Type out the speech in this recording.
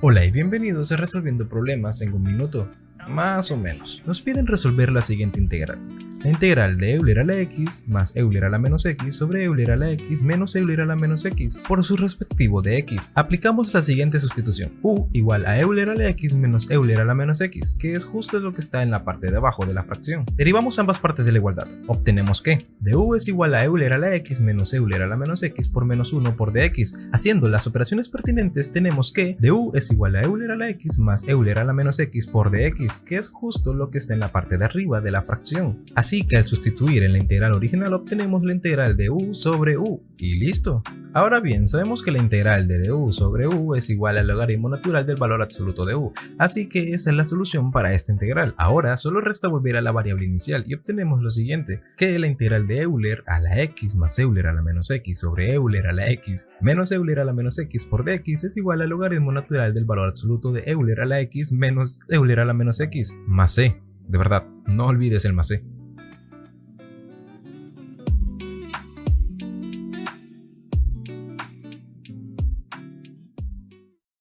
Hola y bienvenidos a Resolviendo Problemas en un minuto, más o menos. Nos piden resolver la siguiente integral. La integral de Euler a la x más Euler a la menos x sobre Euler a la x menos Euler a la menos x por su respectivo de x. Aplicamos la siguiente sustitución. u igual a Euler a la x menos Euler a la menos x, que es justo lo que está en la parte de abajo de la fracción. Derivamos ambas partes de la igualdad. Obtenemos que du es igual a Euler a la x menos Euler a la menos x por menos 1 por dx. Haciendo las operaciones pertinentes tenemos que du es igual a Euler a la x más Euler a la menos x por dx, que es justo lo que está en la parte de arriba de la fracción. Que al sustituir en la integral original obtenemos la integral de u sobre u, y listo. Ahora bien, sabemos que la integral de du sobre u es igual al logaritmo natural del valor absoluto de u, así que esa es la solución para esta integral. Ahora solo resta volver a la variable inicial y obtenemos lo siguiente, que la integral de Euler a la x más Euler a la menos x sobre Euler a la x menos Euler a la menos x por dx es igual al logaritmo natural del valor absoluto de Euler a la x menos Euler a la menos x más c. De verdad, no olvides el más c.